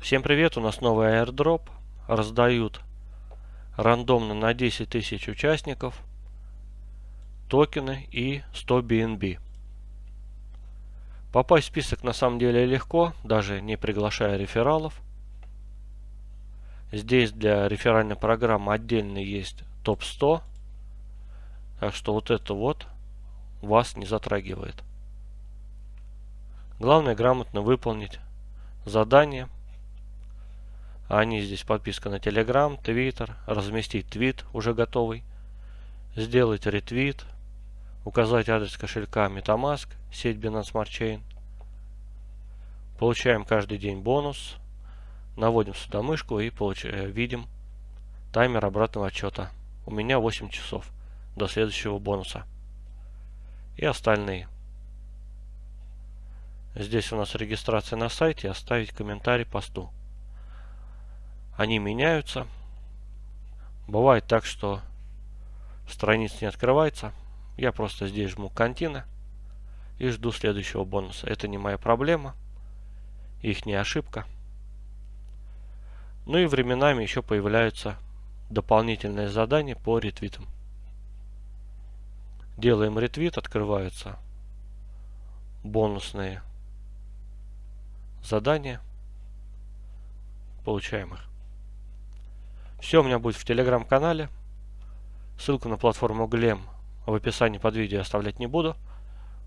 Всем привет, у нас новый airdrop. Раздают рандомно на 10 тысяч участников токены и 100 BNB. Попасть в список на самом деле легко, даже не приглашая рефералов. Здесь для реферальной программы отдельно есть топ-100. Так что вот это вот вас не затрагивает. Главное грамотно выполнить задание. Они здесь подписка на Telegram, Twitter, разместить твит уже готовый, сделать ретвит, указать адрес кошелька Metamask, сеть Binance Smart Chain. Получаем каждый день бонус. Наводим сюда мышку и получ... Э, видим таймер обратного отчета. У меня 8 часов до следующего бонуса. И остальные. Здесь у нас регистрация на сайте, оставить комментарий посту. Они меняются. Бывает так, что страница не открывается. Я просто здесь жму «Контина» и жду следующего бонуса. Это не моя проблема, их не ошибка. Ну и временами еще появляются дополнительные задания по ретвитам. Делаем ретвит, открываются бонусные задания. Получаем их. Все у меня будет в телеграм-канале. Ссылку на платформу Glem в описании под видео оставлять не буду.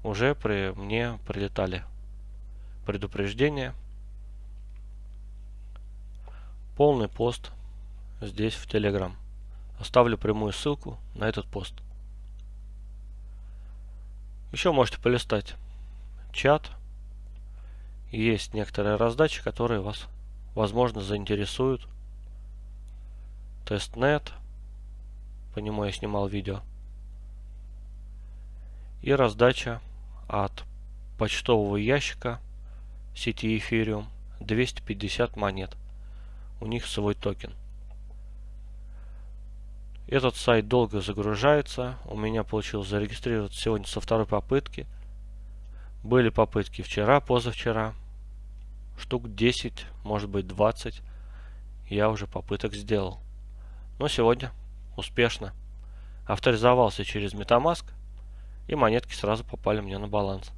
Уже при мне прилетали предупреждения. Полный пост здесь в Telegram. Оставлю прямую ссылку на этот пост. Еще можете полистать чат. Есть некоторые раздачи, которые вас, возможно, заинтересуют. Testnet. По нему я снимал видео. И раздача от почтового ящика сети Ethereum 250 монет. У них свой токен. Этот сайт долго загружается. У меня получилось зарегистрироваться сегодня со второй попытки. Были попытки вчера, позавчера. Штук 10, может быть 20. Я уже попыток сделал. Но сегодня успешно авторизовался через Metamask и монетки сразу попали мне на баланс.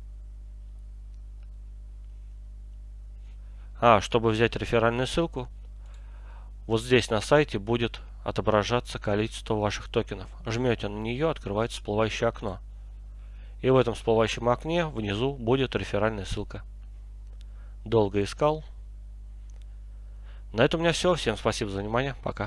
А, чтобы взять реферальную ссылку, вот здесь на сайте будет отображаться количество ваших токенов. Жмете на нее, открывается всплывающее окно. И в этом всплывающем окне внизу будет реферальная ссылка. Долго искал. На этом у меня все. Всем спасибо за внимание. Пока.